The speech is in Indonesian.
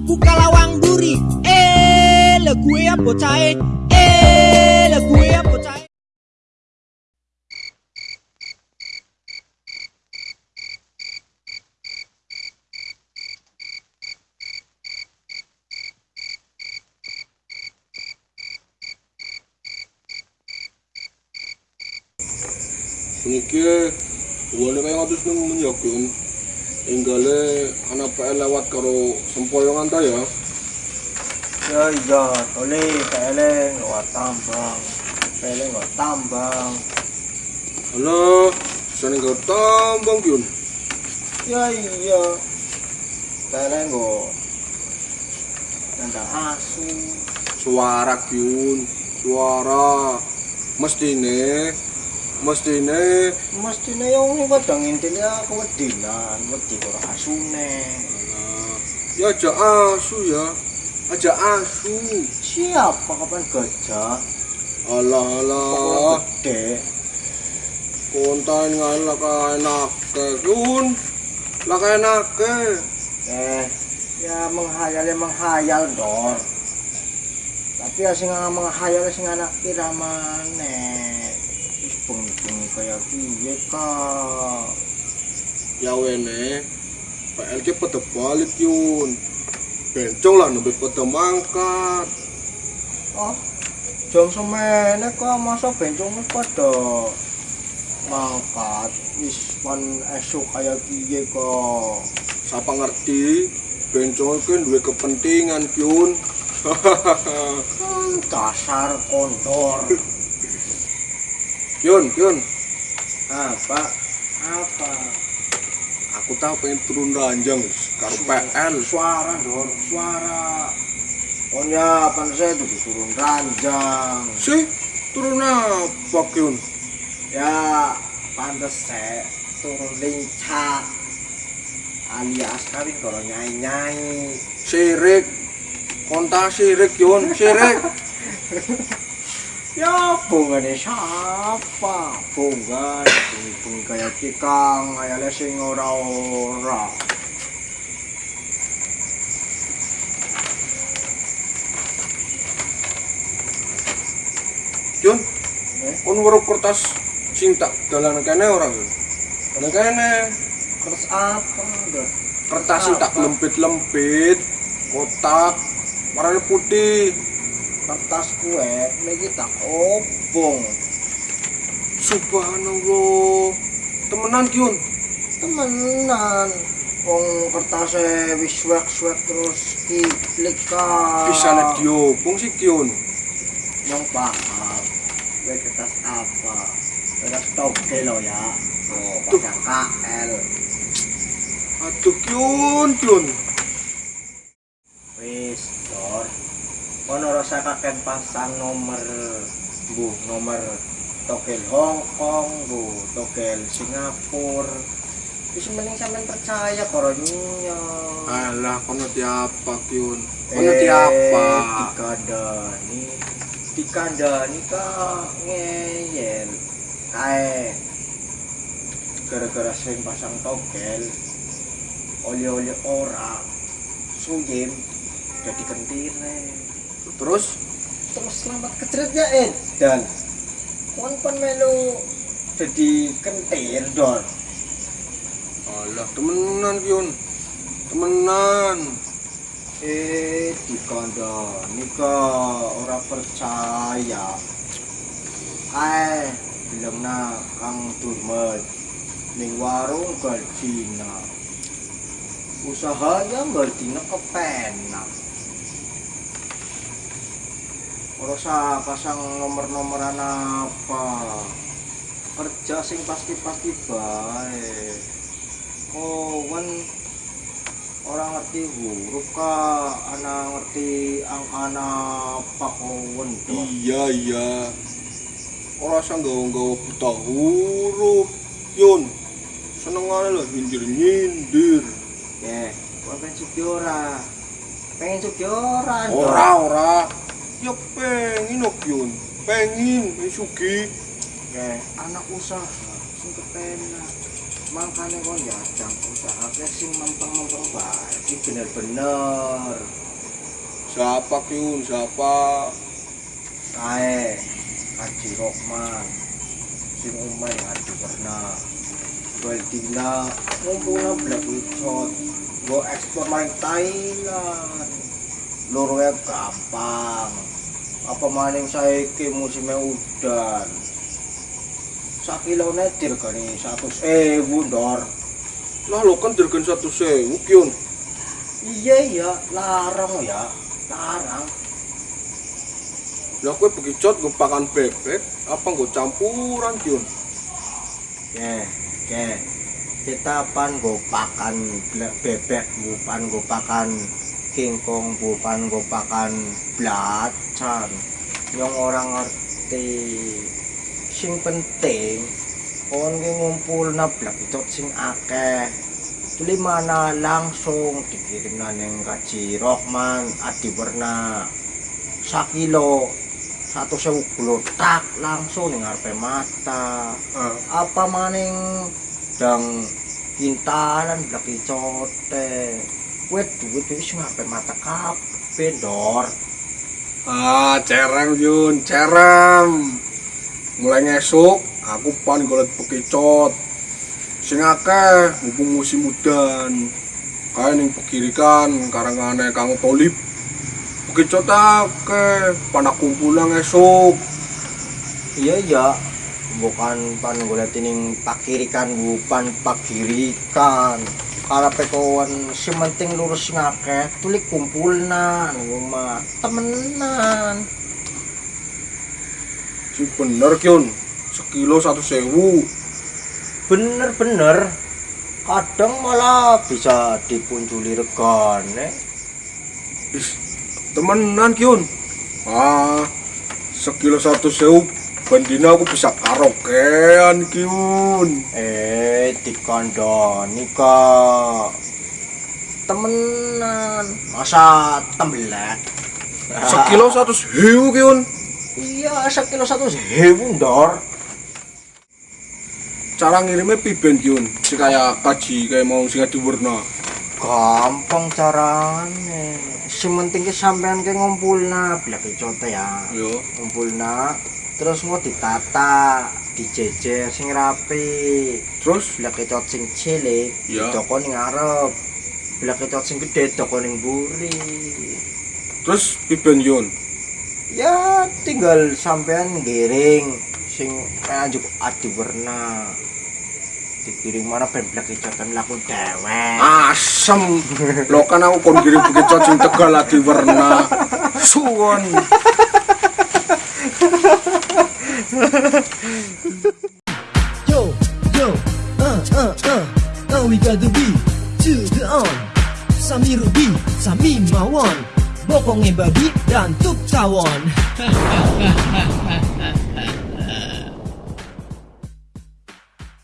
iku kalawang duri. Eh le gue ya bocahe eh le gue ya bocahe Niki wone kaya ngatus nang menyokun. Inggale ana PL lewat karo sempoyongan ta ya. Ya iya, tole peleng lewat tambang. Peleng lewat tambang. Halo, sane karo tambang kyun. Ya iya. Peleng go. Nanda asu. Suara kyun, suara. Mestine mestine Mestine yang ini padang intinya kewedinan, wedi karo asune. Nah, ya aja asu ya. Aja asu. Siapa kapan gajah? Alah alah. gede? Kontain ngan lah kaenake kyun. Lah kaenake. Eh, ya menghayal ya menghayal dor. Tapi ya sing menghayal sing anak kira maneh. Bengi-bengi kaya piye ka? ya wene PLK pada balik yun. Bencong lah nembe pada mangkat. Oh, jam semene kok masa bencong wis padha mangkat? Wis pan esuk kaya piye kok. siapa ngerti? Bencong itu duwe kepentingan yun. Hmm, dasar kondor. Yun yun Apa? Apa? aku tahu pengen turun ranjang karo PL Suara dor, suara. Oh ya, pan saya tuh turun ranjang. sih turun apa yun Ya, pantes saya turun lincah. Alias kawin kalau nyai-nyai. sirik konta sirik yun sirik Ya, bungan siapa? Bungan, bungi kayak kikang, ayahnya sing ora-ora. yun Eh? kon weruh kertas sing tak dalan kene ora yun dalan kene Terus apa? Kertas sing tak lempit-lempit kotak warnanya putih Kertas kue, ini tak obong. subhanallah temenan kyun Temenan. Wong kertasnya wis swek-swek terus kiplik ka. bisa diobong sih kyun Yang paham. Kue kertas apa? Kertas togel lo ya. Oh, pakai KL. aduh kyun kyun Wis, Dor. Kono rasa kakek pasang nomor bu nomor togel Hong Kong bu togel Singapura. Wis mending sampean percaya karo nyiyo. alah kono tiapa kyun kono tiapa Dikandani. Dikandani ka ngeyel. Kae gara-gara sering pasang togel oli-oli ora suyem jadi kentire terus? Terus selamat kecretnya Ed. Dan? Kon pun melu jadi kentir dor. Alah temenan kyun temenan. Eh dikandani ka ora percaya. Eh belum na kang durmet. Ning warung gardina. Usahanya gardina kepenak ora usah pasang nomor-nomoran apa? Kerja sing pasti-pasti oh kan orang ngerti huruf ka anak ngerti ang anak pakowen dong iya iya. Ora usah nggawa-nggawa buta huruf kyun senengane lah nyindir-nyindir. Ya kau pengen suki ora? Pengen suki ora ora ora ya pengen oh kyun pengen sugi ya. Anak usaha sing kepenak. Makanya kau jajang usaha ke sing mempeng-mempeng bae. Iki bener-bener. Siapa Kyun? Siapa? kae Haji Rohman. Sing umay Haji Warna. Baldina ngumpulna Black Witchot go ekspor maring Thailand lurwe gampang apa maning saiki musimnya udan sakilone dirgani 100 ewu ndor Lah lo kan dirgen satu sewu Kyun. iya iya larang ya larang Lah kue bekicot gue pakan bebek apa gue campuran Kyun? Oke, oke. Kita pan gopakan ble- bebek, bukan gopakan kingkong, bukan gopakan belacan. Yang orang ngerti. Sing penting, kon ki ngumpul na blak itu sing akeh. Tuli mana langsung dikirim na neng kaji Rohman Adi Werna sakilo satu sewu tak langsung ning mata apa maning dang kintalan blaki kuwi duit wis ngarepe mata kabeh dor Ah, cerem Yun, cerem. Mulai ngesuk, aku pan golek bekicot. Sing akeh mumpung musim udan. Kae ning pegirikan karangane Kang Tolip. Bekicot akeh, panak kumpulan ngesuk. iya iya bukan pan golek tining pakirikan bukan pakirikan si penting lurus ngakeh tulik kumpulna rumah temenan Si bener Kyun, sekilo satu sewu. bener-bener kadang malah bisa dipunculi regane temenan Kyun. Ah, sekilo satu sewu. Bandina aku bisa karaokean Kyun. eh dikandani kak temenan masa tembelak Sekilo satu sewu Kyun. iya sekilo satu sewu dor Cara ngirimnya piben Kyun. Si kayak kaji kayak mau sing diwarna. gampang carane sing penting ki sampean ke ngumpulna blek cote ya Yo. ngumpulna terus mau ditata dijejer sing rapi Terus blek kecot sing cilik Ya. toko ning blek kecot sing gede toko ning buri terus piben Yun. ya tinggal sampean giring sing nganjuk adi warna dikirim mana ben blek kecotan laku dewek Asem. Lo kan aku kon kirim bekicot sing tegal lagi warna. Suwon. Yo, yo, uh, uh, uh, uh, we got the beat to the on. Sami Ruby, Sami Mawon, Bokongnya babi dan tuk tawon.